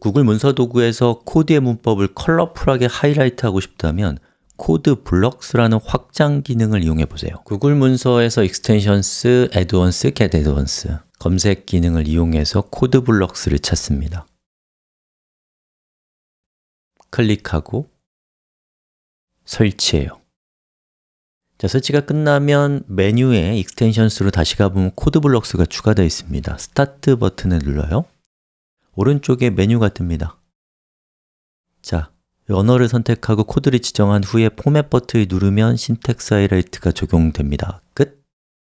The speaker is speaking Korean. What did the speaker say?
구글 문서 도구에서 코드의 문법을 컬러풀하게 하이라이트하고 싶다면 Code Blocks라는 확장 기능을 이용해 보세요. 구글 문서에서 Extensions, Add-ons, Get add-ons 검색 기능을 이용해서 Code Blocks를 찾습니다. 클릭하고 설치해요. 자, 설치가 끝나면 메뉴에 Extensions로 다시 가보면 Code Blocks가 추가되어 있습니다. Start 버튼을 눌러요 오른쪽에 메뉴가 뜹니다. 자, 언어를 선택하고 코드를 지정한 후에 포맷 버튼을 누르면 신텍스 하이라이트가 적용됩니다. 끝